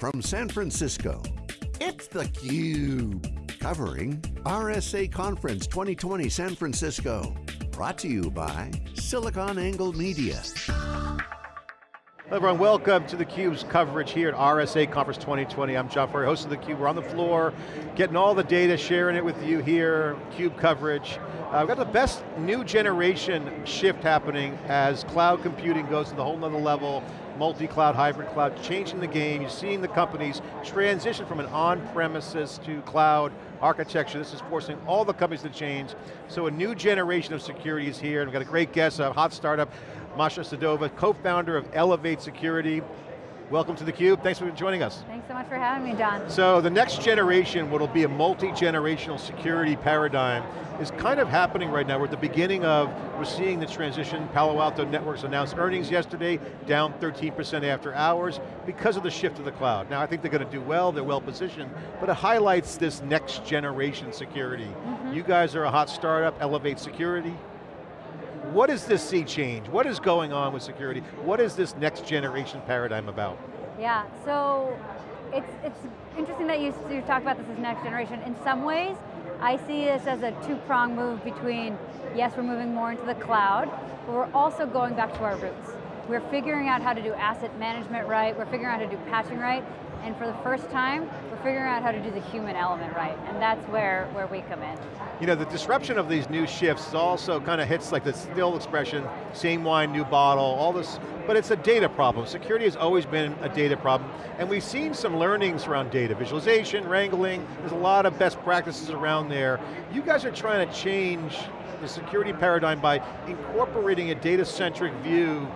from San Francisco, it's theCUBE. Covering RSA Conference 2020 San Francisco. Brought to you by SiliconANGLE Media. Hello everyone, welcome to theCUBE's coverage here at RSA Conference 2020. I'm John Furrier, host of theCUBE. We're on the floor, getting all the data, sharing it with you here, CUBE coverage. Uh, we've got the best new generation shift happening as cloud computing goes to the whole nother level, multi-cloud, hybrid cloud, changing the game. You're seeing the companies transition from an on-premises to cloud architecture. This is forcing all the companies to change. So a new generation of security is here, and we've got a great guest, a hot startup, Masha Sedova, co-founder of Elevate Security. Welcome to theCUBE, thanks for joining us. Thanks so much for having me, John. So the next generation, what'll be a multi-generational security paradigm, is kind of happening right now. We're at the beginning of, we're seeing the transition. Palo Alto Networks announced earnings yesterday, down 13% after hours, because of the shift to the cloud. Now I think they're going to do well, they're well positioned, but it highlights this next generation security. Mm -hmm. You guys are a hot startup, Elevate Security. What does this sea change? What is going on with security? What is this next generation paradigm about? Yeah, so it's, it's interesting that you, you talk about this as next generation. In some ways, I see this as a two-prong move between, yes, we're moving more into the cloud, but we're also going back to our roots. We're figuring out how to do asset management right, we're figuring out how to do patching right, and for the first time, we're figuring out how to do the human element right, and that's where, where we come in. You know, the disruption of these new shifts also kind of hits like the still expression, same wine, new bottle, all this, but it's a data problem. Security has always been a data problem, and we've seen some learnings around data, visualization, wrangling, there's a lot of best practices around there. You guys are trying to change the security paradigm by incorporating a data-centric view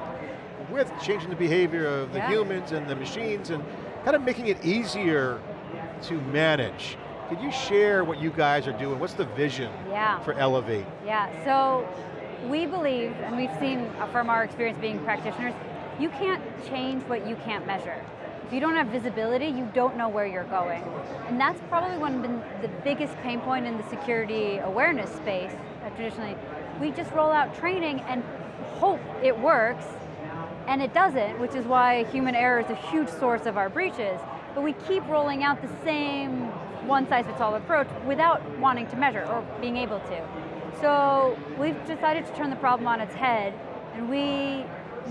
with changing the behavior of the yeah. humans and the machines and kind of making it easier to manage. Could you share what you guys are doing? What's the vision yeah. for Elevate? Yeah, so we believe, and we've seen from our experience being practitioners, you can't change what you can't measure. If you don't have visibility, you don't know where you're going. And that's probably one of the biggest pain point in the security awareness space, uh, traditionally. We just roll out training and hope it works, and it doesn't, which is why human error is a huge source of our breaches. But we keep rolling out the same one-size-fits-all approach without wanting to measure or being able to. So we've decided to turn the problem on its head, and we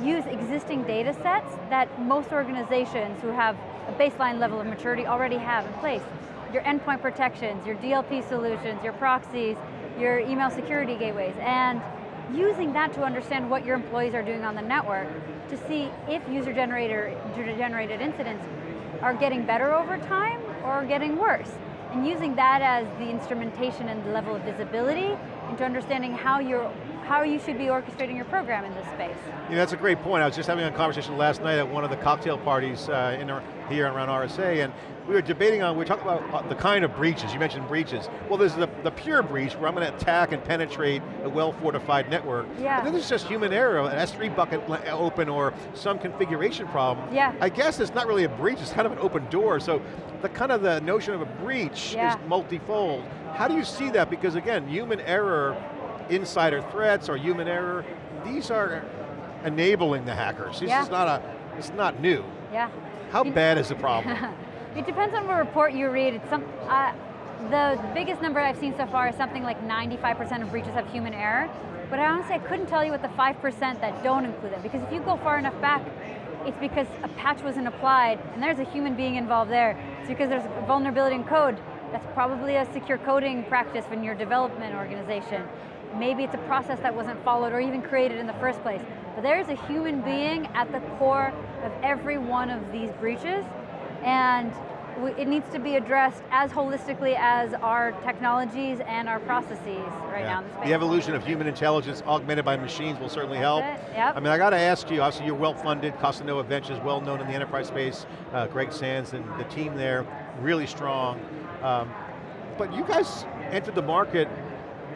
use existing data sets that most organizations who have a baseline level of maturity already have in place. Your endpoint protections, your DLP solutions, your proxies, your email security gateways, and using that to understand what your employees are doing on the network to see if user-generated incidents are getting better over time or getting worse. And using that as the instrumentation and the level of visibility into understanding how you're how you should be orchestrating your program in this space. Yeah, that's a great point. I was just having a conversation last night at one of the cocktail parties uh, in, here around RSA, and we were debating on, we were talking about uh, the kind of breaches, you mentioned breaches. Well, there's the, the pure breach, where I'm going to attack and penetrate a well-fortified network. Yeah. And then there's just human error, an S3 bucket open or some configuration problem. Yeah. I guess it's not really a breach, it's kind of an open door, so the kind of the notion of a breach yeah. is multifold. How do you see that? Because again, human error insider threats or human error, these are enabling the hackers. This yeah. is not a, it's not new. Yeah. How bad is the problem? it depends on what report you read. It's some, uh, the biggest number I've seen so far is something like 95% of breaches have human error, but I honestly I couldn't tell you what the 5% that don't include it, because if you go far enough back, it's because a patch wasn't applied, and there's a human being involved there. It's because there's a vulnerability in code. That's probably a secure coding practice in your development organization. Maybe it's a process that wasn't followed or even created in the first place. But there's a human being at the core of every one of these breaches, and it needs to be addressed as holistically as our technologies and our processes right yeah. now in the space. The evolution of human intelligence augmented by machines will certainly help. Yep. I mean, I got to ask you, obviously you're well funded, Costanoa Ventures, well known in the enterprise space, uh, Greg Sands and the team there, really strong. Um, but you guys entered the market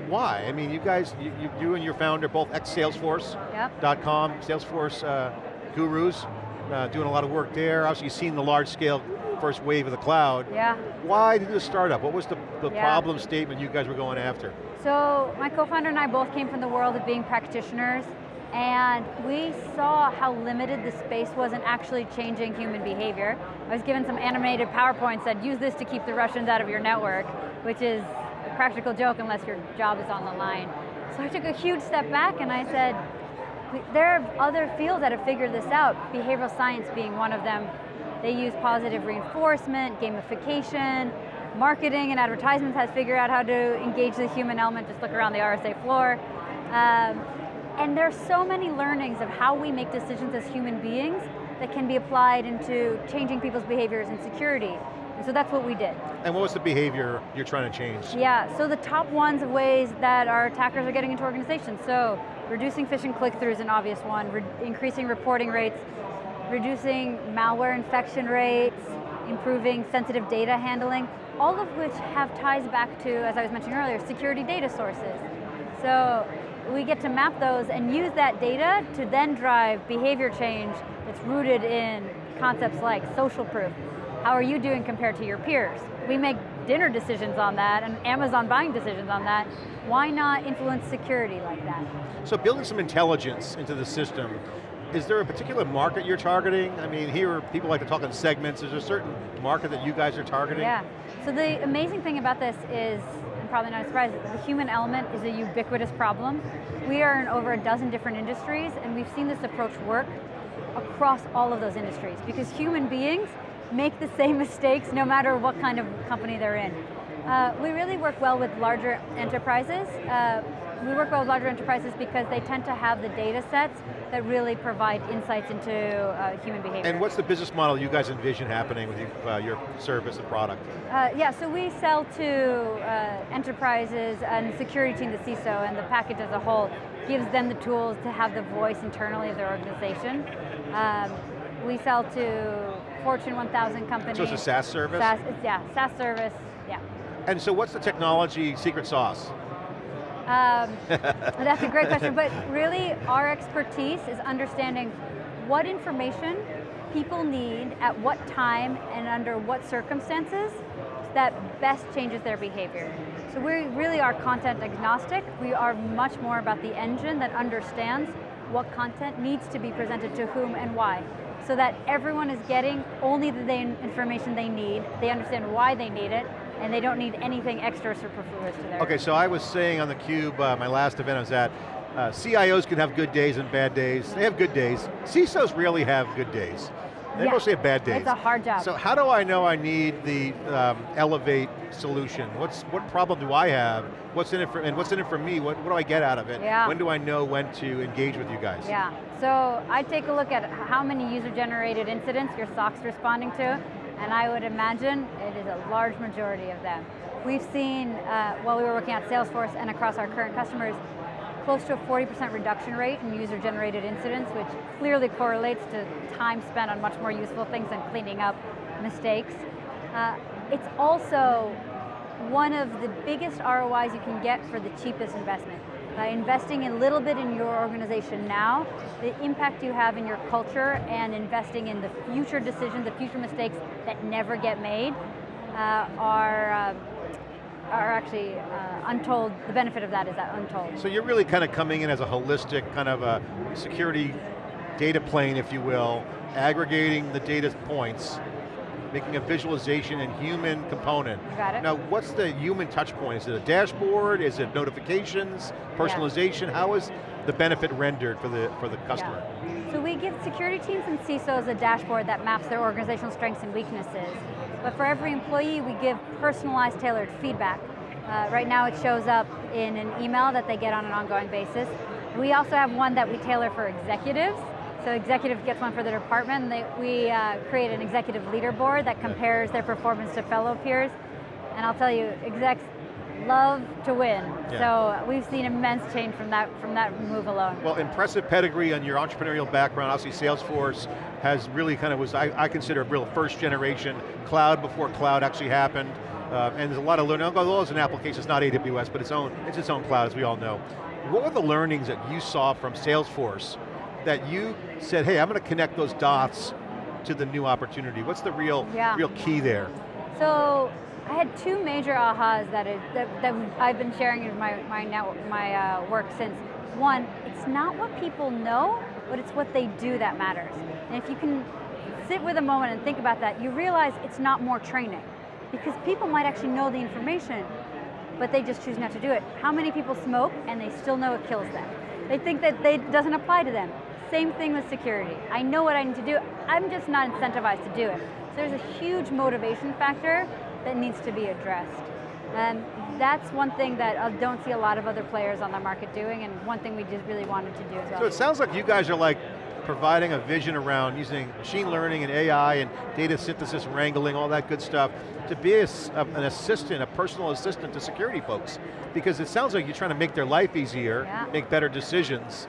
why? I mean, you guys, you, you and your founder, both ex-Salesforce.com, yep. Salesforce uh, gurus, uh, doing a lot of work there. Obviously, you've seen the large scale first wave of the cloud. Yeah. Why did you startup? What was the, the yeah. problem statement you guys were going after? So, my co-founder and I both came from the world of being practitioners, and we saw how limited the space was in actually changing human behavior. I was given some animated PowerPoints that use this to keep the Russians out of your network, which is practical joke unless your job is on the line. So I took a huge step back and I said, there are other fields that have figured this out, behavioral science being one of them. They use positive reinforcement, gamification, marketing and advertisements has figured out how to engage the human element, just look around the RSA floor. Um, and there's so many learnings of how we make decisions as human beings that can be applied into changing people's behaviors and security. And so that's what we did. And what was the behavior you're trying to change? Yeah, so the top ones of ways that our attackers are getting into organizations. So reducing phishing click-throughs is an obvious one, re increasing reporting rates, reducing malware infection rates, improving sensitive data handling, all of which have ties back to, as I was mentioning earlier, security data sources. So we get to map those and use that data to then drive behavior change that's rooted in concepts like social proof. How are you doing compared to your peers? We make dinner decisions on that and Amazon buying decisions on that. Why not influence security like that? So building some intelligence into the system, is there a particular market you're targeting? I mean, here people like to talk in segments. Is there a certain market that you guys are targeting? Yeah, so the amazing thing about this is probably not a surprise, the human element is a ubiquitous problem. We are in over a dozen different industries and we've seen this approach work across all of those industries because human beings make the same mistakes no matter what kind of company they're in. Uh, we really work well with larger enterprises. Uh, we work well with larger enterprises because they tend to have the data sets that really provide insights into uh, human behavior. And what's the business model you guys envision happening with you, uh, your service and product? Uh, yeah, so we sell to uh, enterprises and security team, the CISO, and the package as a whole gives them the tools to have the voice internally of their organization. Um, we sell to Fortune 1000 companies. So it's a SaaS service? SaaS, yeah, SaaS service, yeah. And so what's the technology secret sauce? Um, that's a great question, but really our expertise is understanding what information people need at what time and under what circumstances that best changes their behavior. So we really are content agnostic. We are much more about the engine that understands what content needs to be presented to whom and why so that everyone is getting only the information they need, they understand why they need it, and they don't need anything extra superfluous to their Okay, so I was saying on theCUBE, uh, my last event I was at, uh, CIOs can have good days and bad days. They have good days. CISOs really have good days. They yeah, mostly bad days. It's a hard job. So how do I know I need the um, Elevate solution? What's What problem do I have? What's in it for, and what's in it for me? What, what do I get out of it? Yeah. When do I know when to engage with you guys? Yeah, so I take a look at how many user-generated incidents your SOC's responding to, and I would imagine it is a large majority of them. We've seen, uh, while we were working at Salesforce and across our current customers, close to a 40% reduction rate in user-generated incidents, which clearly correlates to time spent on much more useful things than cleaning up mistakes. Uh, it's also one of the biggest ROIs you can get for the cheapest investment. By investing a little bit in your organization now, the impact you have in your culture and investing in the future decisions, the future mistakes that never get made uh, are, uh, are actually uh, untold, the benefit of that is that untold. So you're really kind of coming in as a holistic kind of a security data plane, if you will, aggregating the data points making a visualization and human component. Got it. Now, what's the human touch point? Is it a dashboard? Is it notifications? Personalization? Yeah. How is the benefit rendered for the, for the customer? Yeah. So we give security teams and CISOs a dashboard that maps their organizational strengths and weaknesses. But for every employee, we give personalized, tailored feedback. Uh, right now it shows up in an email that they get on an ongoing basis. We also have one that we tailor for executives, so executive gets one for the department, they, we uh, create an executive leaderboard that compares their performance to fellow peers. And I'll tell you, execs love to win. Yeah. So we've seen immense change from that from that move alone. Well, impressive pedigree on your entrepreneurial background. Obviously Salesforce has really kind of was, I, I consider a real first generation cloud before cloud actually happened. Uh, and there's a lot of learning, although it's an application, it's not AWS, but its own, it's its own cloud as we all know. What were the learnings that you saw from Salesforce that you said, hey, I'm going to connect those dots to the new opportunity? What's the real, yeah. real key there? So, I had two major ahas that, that, I've been sharing in my, my, now, my uh, work since. one, it's not what people know, but it's what they do that matters. And if you can sit with a moment and think about that, you realize it's not more training. Because people might actually know the information, but they just choose not to do it. How many people smoke and they still know it kills them? They think that it doesn't apply to them. Same thing with security. I know what I need to do, I'm just not incentivized to do it. So there's a huge motivation factor that needs to be addressed. And that's one thing that I don't see a lot of other players on the market doing, and one thing we just really wanted to do as well. So it sounds like you guys are like providing a vision around using machine learning and AI and data synthesis, wrangling, all that good stuff, to be a, an assistant, a personal assistant to security folks. Because it sounds like you're trying to make their life easier, yeah. make better decisions.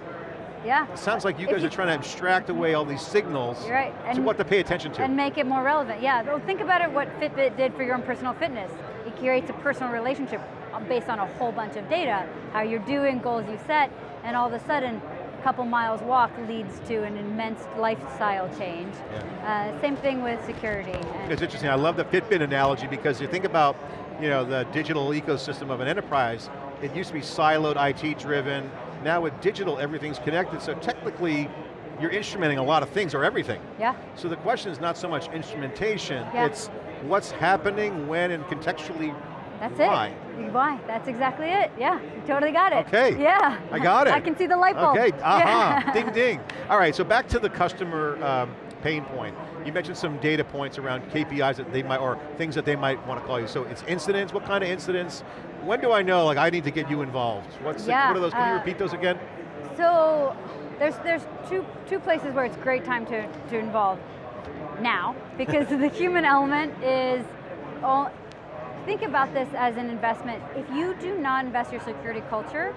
Yeah. It sounds like you guys you, are trying to abstract away all these signals right. and, to what to pay attention to. And make it more relevant, yeah. Well, think about it, what Fitbit did for your own personal fitness. It creates a personal relationship based on a whole bunch of data, how you're doing, goals you set, and all of a sudden, a couple miles walk leads to an immense lifestyle change. Yeah. Uh, same thing with security. It's interesting, I love the Fitbit analogy because you think about you know, the digital ecosystem of an enterprise, it used to be siloed, IT driven, now with digital, everything's connected, so technically, you're instrumenting a lot of things or everything. Yeah. So the question is not so much instrumentation, yeah. it's what's happening, when, and contextually That's why. it. Why, that's exactly it. Yeah, you totally got it. Okay. Yeah. I got it. I can see the light bulb. Okay, aha, uh yeah. ding ding. All right, so back to the customer um, pain point. You mentioned some data points around KPIs that they might, or things that they might want to call you. So it's incidents, what kind of incidents? When do I know, like I need to get you involved? What's yeah, the, what are those, can uh, you repeat those again? So, there's, there's two, two places where it's a great time to, to involve. Now, because the human element is, all, think about this as an investment. If you do not invest your security culture,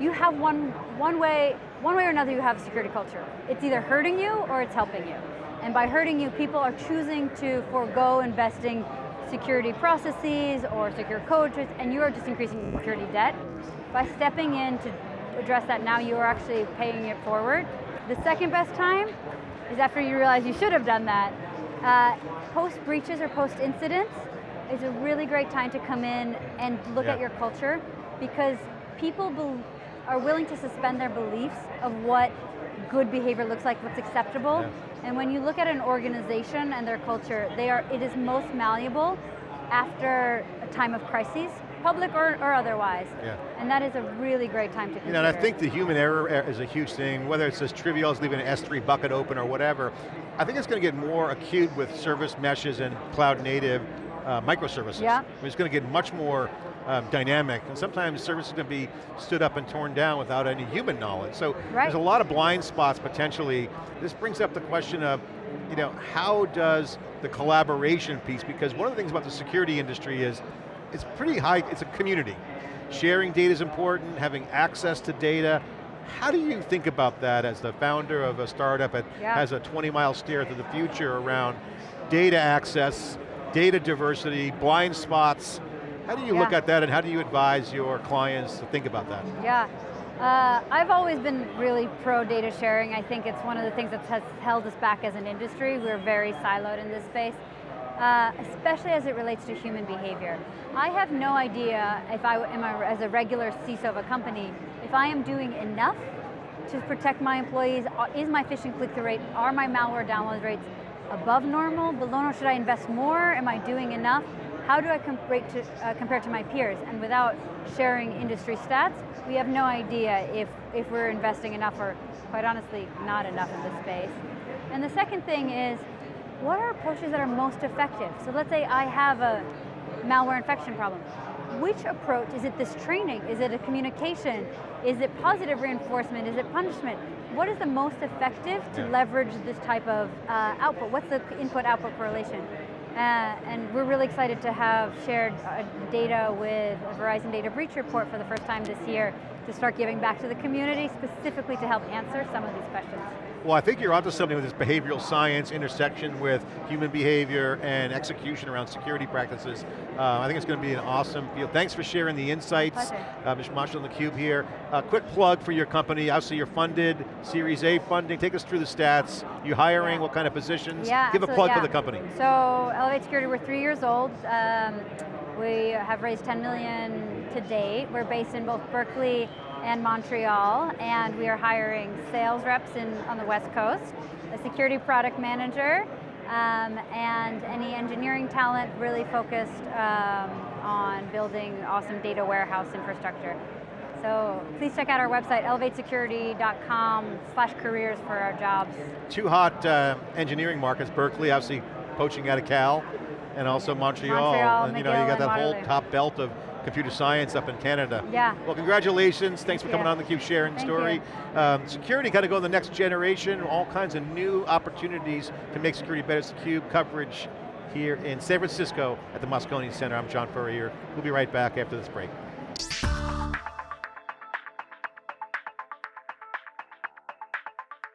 you have one, one way, one way or another you have a security culture. It's either hurting you or it's helping you. And by hurting you, people are choosing to forego investing security processes or secure code, and you are just increasing security debt. By stepping in to address that now, you are actually paying it forward. The second best time is after you realize you should have done that. Uh, post breaches or post incidents is a really great time to come in and look yeah. at your culture because people are willing to suspend their beliefs of what good behavior looks like, what's acceptable. Yeah. And when you look at an organization and their culture, they are, it is most malleable after a time of crises, public or, or otherwise. Yeah. And that is a really great time to consider. You know, and I think the human error er, is a huge thing, whether it's as trivial as leaving an S3 bucket open or whatever. I think it's going to get more acute with service meshes and cloud native uh, microservices. Yeah. It's going to get much more um, dynamic, and sometimes services can be stood up and torn down without any human knowledge. So right. there's a lot of blind spots potentially. This brings up the question of, you know, how does the collaboration piece, because one of the things about the security industry is, it's pretty high, it's a community. Sharing data is important, having access to data. How do you think about that as the founder of a startup that yeah. has a 20 mile stare to the future around data access, data diversity, blind spots, how do you yeah. look at that and how do you advise your clients to think about that? Yeah, uh, I've always been really pro data sharing. I think it's one of the things that has held us back as an industry. We're very siloed in this space, uh, especially as it relates to human behavior. I have no idea if I am a, as a regular CISO of a company, if I am doing enough to protect my employees, uh, is my phishing click-through rate, are my malware download rates above normal, below normal, should I invest more, am I doing enough? how do I to, uh, compare to my peers? And without sharing industry stats, we have no idea if, if we're investing enough or quite honestly, not enough in this space. And the second thing is, what are approaches that are most effective? So let's say I have a malware infection problem. Which approach, is it this training? Is it a communication? Is it positive reinforcement? Is it punishment? What is the most effective to yeah. leverage this type of uh, output? What's the input-output correlation? Uh, and we're really excited to have shared uh, data with Verizon Data Breach Report for the first time this year to start giving back to the community specifically to help answer some of these questions. Well, I think you're onto something with this behavioral science intersection with human behavior and execution around security practices. Uh, I think it's going to be an awesome field. Thanks for sharing the insights. Uh. Masha on theCUBE here. A uh, quick plug for your company. Obviously you're funded, Series A funding. Take us through the stats. You hiring, yeah. what kind of positions? Yeah, Give a plug yeah. for the company. So, Elevate Security, we're three years old. Um, we have raised 10 million to date. We're based in both Berkeley and Montreal, and we are hiring sales reps in, on the West Coast, a security product manager, um, and any engineering talent really focused um, on building awesome data warehouse infrastructure. So please check out our website, elevatesecurity.com slash careers for our jobs. Two hot uh, engineering markets, Berkeley, obviously poaching out of Cal, and also Montreal. Montreal, and you know, you got that whole top belt of computer science up in Canada. Yeah. Well, congratulations. Thanks for coming you. on the Cube sharing Thank story. Um, security got to go to the next generation, all kinds of new opportunities to make security better. It's the Cube coverage here in San Francisco at the Moscone Center. I'm John Furrier. We'll be right back after this break.